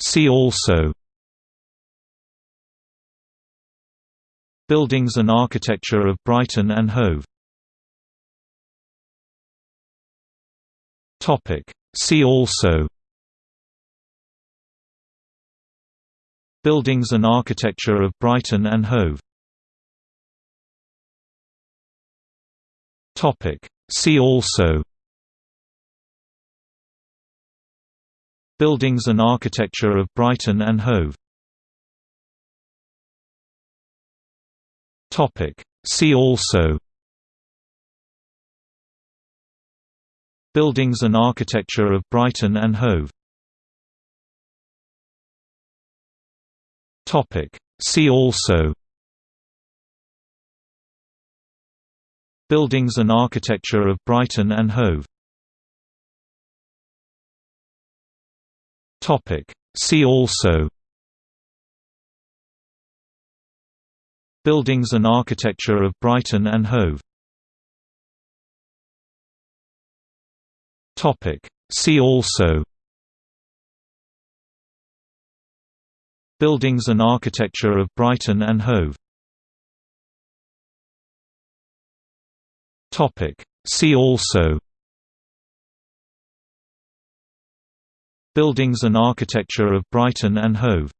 See also Buildings and architecture of Brighton and Hove Topic. See also Buildings and architecture of Brighton and Hove Topic. See also Buildings and architecture of Brighton and Hove. See also. Buildings and architecture of Brighton and Hove. Topic. See also. Buildings and architecture of Brighton and Hove See also. Buildings and architecture of Brighton and Hove. Topic. See also. Buildings and architecture of Brighton and Hove. Topic. See also Buildings and architecture of Brighton and Hove.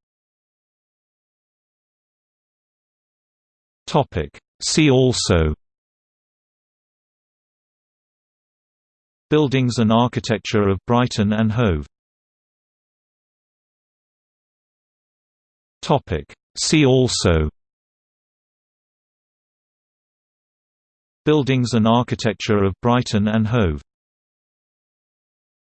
See also. Buildings and architecture of Brighton and Hove. Topic. See also. Buildings and architecture of Brighton and Hove